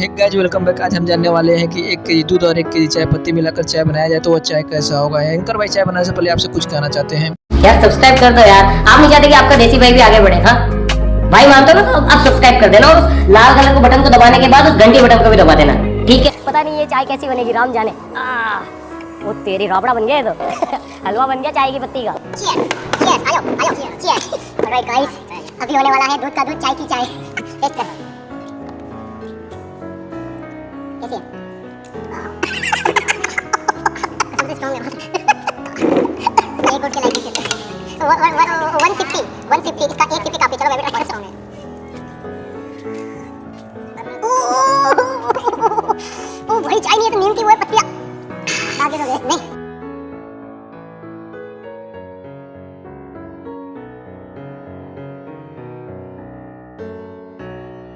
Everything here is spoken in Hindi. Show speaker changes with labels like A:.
A: एक गाइज़ वेलकम बैक आज हम जानने वाले हैं कि एक केजी दूध और एक केजी चाय पत्ती मिलाकर चाय बनाया जाए तो वो चाय कैसा होगा। एंकर भाई चाय बनाने से पहले आपसे कुछ कहना चाहते हैं।
B: यार सब्सक्राइब कर दो यार। आप नहीं चाहते कि आपका देसी भाई भी आगे बढ़े हाँ? भाई मानते हो ना? तो आप सब्सक्राइब कर देना और लाल कलर के बटन को दबाने के बाद उस घंटी बटन को भी दबा देना। ठीक है?
C: पता नहीं ये चाय कैसी बनेगी राम जाने। आ, वो तेरी राबड़ा बन गया तो। हलवा बन गया चाय की पत्ती का।
D: अभी होने वाला है दूध का दूध चाय की चाय। कैसी है स्ट्रॉन्ग है एयर कोट के लाइक कैसे 150 150 इसका 150 काफ़ी चलो मैं भी ट्राई करता हूँ ओ भाई चाय नहीं है तो नीम की वो है पत्तियाँ आगे तो नहीं